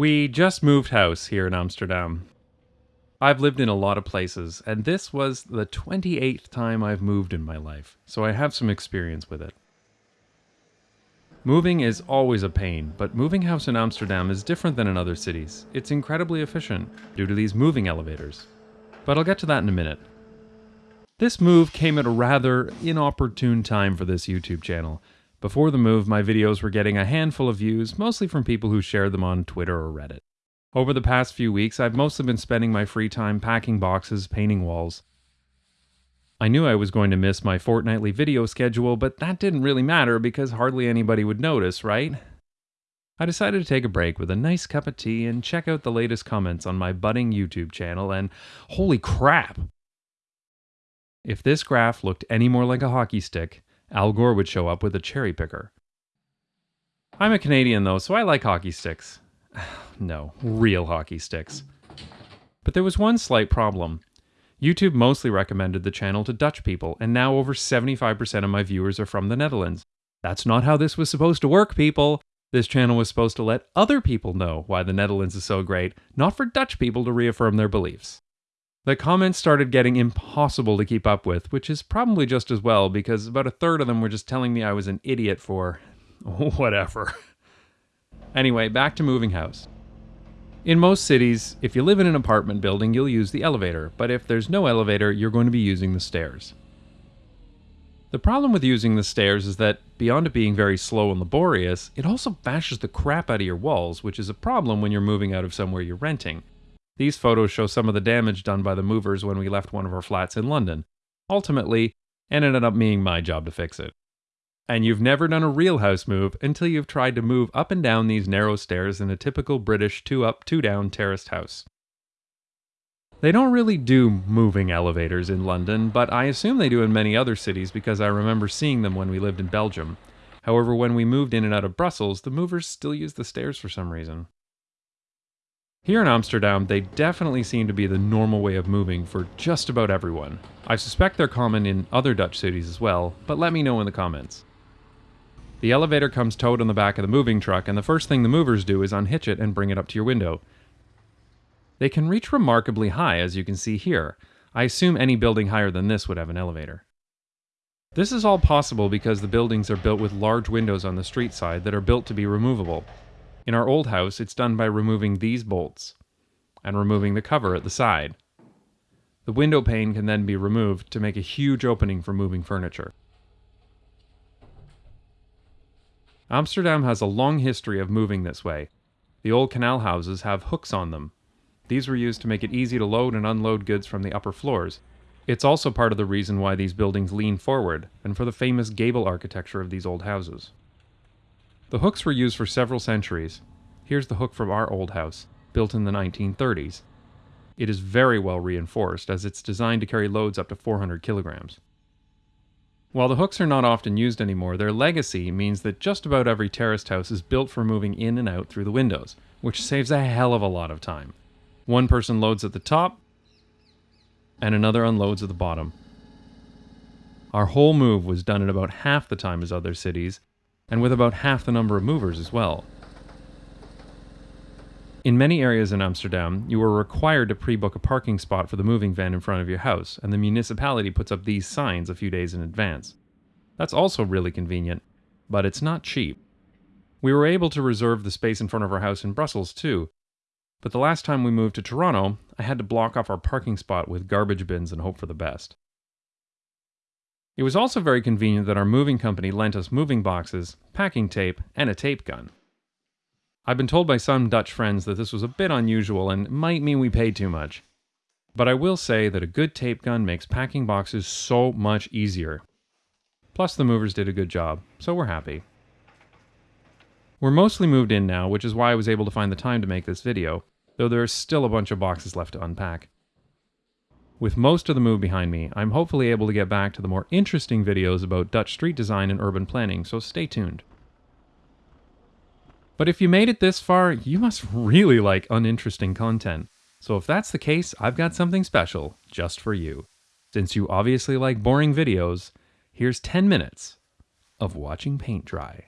We just moved house here in Amsterdam. I've lived in a lot of places, and this was the 28th time I've moved in my life, so I have some experience with it. Moving is always a pain, but moving house in Amsterdam is different than in other cities. It's incredibly efficient due to these moving elevators. But I'll get to that in a minute. This move came at a rather inopportune time for this YouTube channel. Before the move, my videos were getting a handful of views, mostly from people who shared them on Twitter or Reddit. Over the past few weeks, I've mostly been spending my free time packing boxes, painting walls. I knew I was going to miss my fortnightly video schedule, but that didn't really matter because hardly anybody would notice, right? I decided to take a break with a nice cup of tea and check out the latest comments on my budding YouTube channel, and holy crap! If this graph looked any more like a hockey stick, Al Gore would show up with a cherry picker. I'm a Canadian though, so I like hockey sticks. no, real hockey sticks. But there was one slight problem. YouTube mostly recommended the channel to Dutch people, and now over 75% of my viewers are from the Netherlands. That's not how this was supposed to work, people. This channel was supposed to let other people know why the Netherlands is so great, not for Dutch people to reaffirm their beliefs. The comments started getting impossible to keep up with, which is probably just as well because about a third of them were just telling me I was an idiot for whatever. anyway, back to moving house. In most cities, if you live in an apartment building, you'll use the elevator, but if there's no elevator, you're going to be using the stairs. The problem with using the stairs is that, beyond it being very slow and laborious, it also bashes the crap out of your walls, which is a problem when you're moving out of somewhere you're renting. These photos show some of the damage done by the movers when we left one of our flats in London. Ultimately, it ended up being my job to fix it. And you've never done a real house move until you've tried to move up and down these narrow stairs in a typical British two up, two down terraced house. They don't really do moving elevators in London, but I assume they do in many other cities because I remember seeing them when we lived in Belgium. However, when we moved in and out of Brussels, the movers still use the stairs for some reason. Here in Amsterdam, they definitely seem to be the normal way of moving for just about everyone. I suspect they're common in other Dutch cities as well, but let me know in the comments. The elevator comes towed on the back of the moving truck, and the first thing the movers do is unhitch it and bring it up to your window. They can reach remarkably high, as you can see here. I assume any building higher than this would have an elevator. This is all possible because the buildings are built with large windows on the street side that are built to be removable, in our old house, it's done by removing these bolts and removing the cover at the side. The window pane can then be removed to make a huge opening for moving furniture. Amsterdam has a long history of moving this way. The old canal houses have hooks on them. These were used to make it easy to load and unload goods from the upper floors. It's also part of the reason why these buildings lean forward, and for the famous gable architecture of these old houses. The hooks were used for several centuries. Here's the hook from our old house, built in the 1930s. It is very well reinforced as it's designed to carry loads up to 400 kilograms. While the hooks are not often used anymore, their legacy means that just about every terraced house is built for moving in and out through the windows, which saves a hell of a lot of time. One person loads at the top, and another unloads at the bottom. Our whole move was done in about half the time as other cities, and with about half the number of movers as well. In many areas in Amsterdam, you are required to pre-book a parking spot for the moving van in front of your house, and the municipality puts up these signs a few days in advance. That's also really convenient, but it's not cheap. We were able to reserve the space in front of our house in Brussels too, but the last time we moved to Toronto, I had to block off our parking spot with garbage bins and hope for the best. It was also very convenient that our moving company lent us moving boxes, packing tape, and a tape gun. I've been told by some Dutch friends that this was a bit unusual and might mean we paid too much. But I will say that a good tape gun makes packing boxes so much easier. Plus, the movers did a good job, so we're happy. We're mostly moved in now, which is why I was able to find the time to make this video, though there are still a bunch of boxes left to unpack. With most of the move behind me, I'm hopefully able to get back to the more interesting videos about Dutch street design and urban planning, so stay tuned. But if you made it this far, you must really like uninteresting content. So if that's the case, I've got something special just for you. Since you obviously like boring videos, here's 10 minutes of watching paint dry.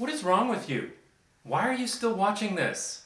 What is wrong with you? Why are you still watching this?